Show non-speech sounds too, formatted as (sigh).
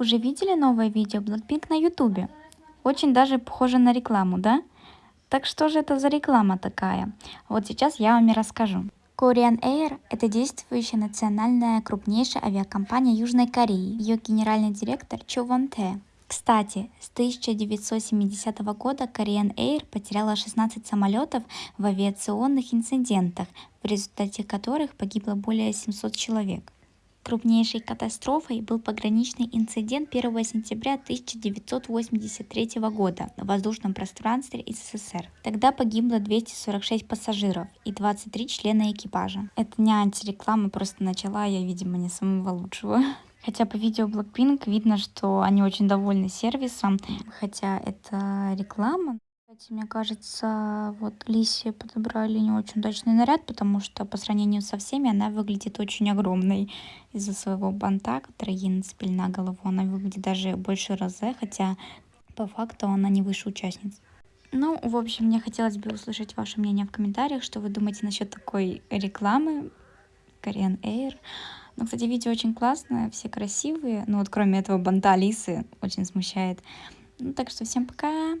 Уже видели новое видео Blackpink на ютубе? Очень даже похоже на рекламу, да? Так что же это за реклама такая? Вот сейчас я вам и расскажу. Korean Air – это действующая национальная крупнейшая авиакомпания Южной Кореи. Ее генеральный директор Чо Вон Те. Кстати, с 1970 года Korean Air потеряла 16 самолетов в авиационных инцидентах, в результате которых погибло более 700 человек. Крупнейшей катастрофой был пограничный инцидент 1 сентября 1983 года на воздушном пространстве СССР. Тогда погибло 246 пассажиров и 23 члена экипажа. Это не антиреклама, просто начала я, видимо, не самого лучшего. (laughs) Хотя по видео Blackpink видно, что они очень довольны сервисом, хотя это реклама. Кстати, мне кажется, вот Лисе подобрали не очень удачный наряд, потому что по сравнению со всеми она выглядит очень огромной из-за своего банта, который ей нацепили на голову. Она выглядит даже больше розе, хотя по факту она не выше участниц. Ну, в общем, мне хотелось бы услышать ваше мнение в комментариях, что вы думаете насчет такой рекламы Korean Air. Ну, кстати, видео очень классное, все красивые, ну вот кроме этого банта Алисы, очень смущает. Ну, так что всем пока!